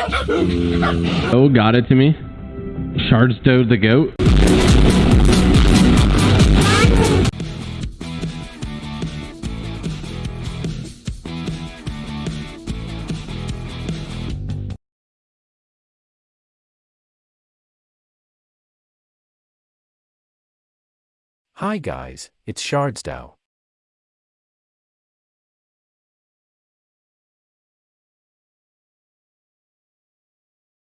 Oh, got it to me. Shardstow the goat. Hi guys, it's Shardsdow.